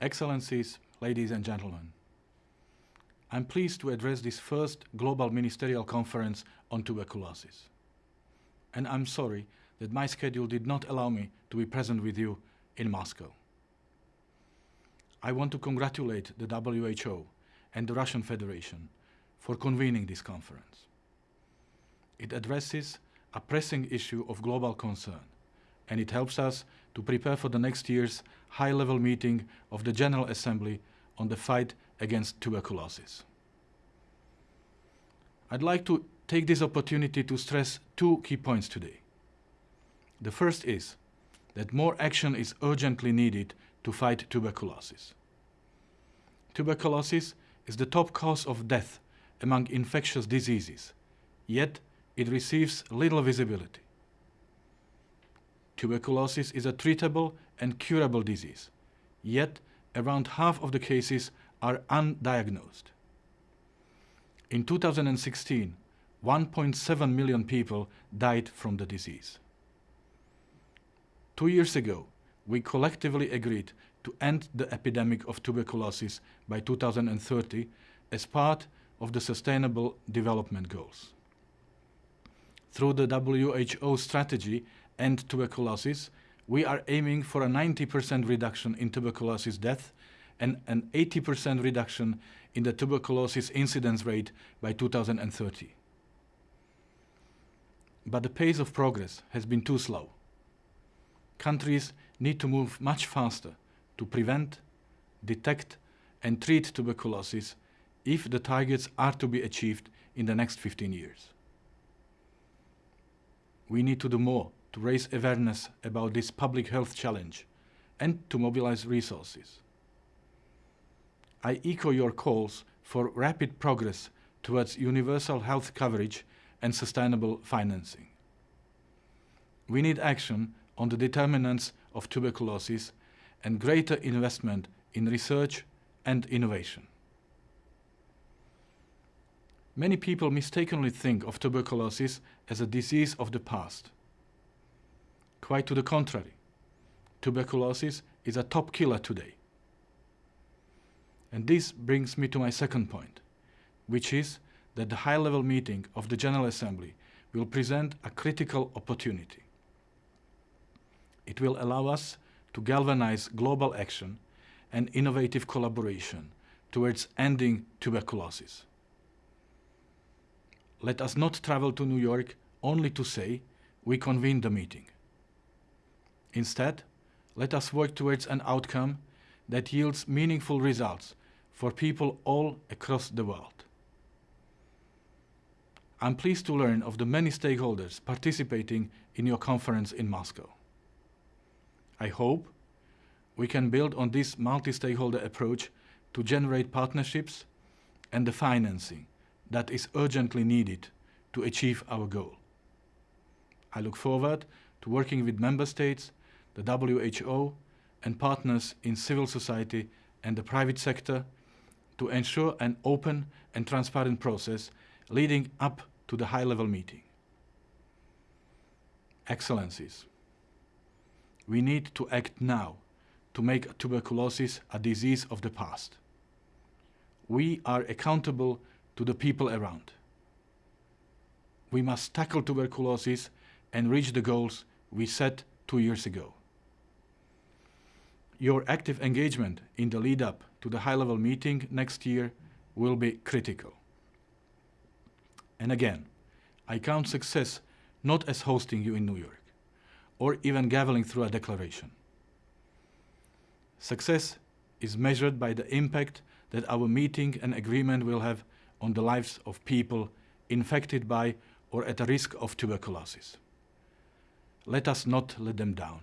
Excellencies, ladies and gentlemen, I'm pleased to address this first Global Ministerial Conference on tuberculosis. And I'm sorry that my schedule did not allow me to be present with you in Moscow. I want to congratulate the WHO and the Russian Federation for convening this conference. It addresses a pressing issue of global concern, and it helps us to prepare for the next year's high-level meeting of the General Assembly on the fight against tuberculosis. I'd like to take this opportunity to stress two key points today. The first is that more action is urgently needed to fight tuberculosis. Tuberculosis is the top cause of death among infectious diseases, yet it receives little visibility. Tuberculosis is a treatable and curable disease, yet around half of the cases are undiagnosed. In 2016, 1.7 million people died from the disease. Two years ago, we collectively agreed to end the epidemic of tuberculosis by 2030 as part of the Sustainable Development Goals. Through the WHO strategy End Tuberculosis, we are aiming for a 90% reduction in tuberculosis death and an 80% reduction in the tuberculosis incidence rate by 2030. But the pace of progress has been too slow. Countries need to move much faster to prevent, detect and treat tuberculosis if the targets are to be achieved in the next 15 years. We need to do more to raise awareness about this public health challenge and to mobilize resources. I echo your calls for rapid progress towards universal health coverage and sustainable financing. We need action on the determinants of tuberculosis and greater investment in research and innovation. Many people mistakenly think of tuberculosis as a disease of the past. Quite to the contrary, tuberculosis is a top killer today. And this brings me to my second point, which is that the high-level meeting of the General Assembly will present a critical opportunity. It will allow us to galvanize global action and innovative collaboration towards ending tuberculosis. Let us not travel to New York only to say we convened the meeting. Instead, let us work towards an outcome that yields meaningful results for people all across the world. I'm pleased to learn of the many stakeholders participating in your conference in Moscow. I hope we can build on this multi-stakeholder approach to generate partnerships and the financing that is urgently needed to achieve our goal. I look forward to working with member states, the WHO and partners in civil society and the private sector to ensure an open and transparent process leading up to the high-level meeting. Excellencies, we need to act now to make tuberculosis a disease of the past. We are accountable to the people around. We must tackle tuberculosis and reach the goals we set two years ago. Your active engagement in the lead-up to the high-level meeting next year will be critical. And again, I count success not as hosting you in New York, or even gaveling through a declaration. Success is measured by the impact that our meeting and agreement will have on the lives of people infected by or at risk of tuberculosis. Let us not let them down.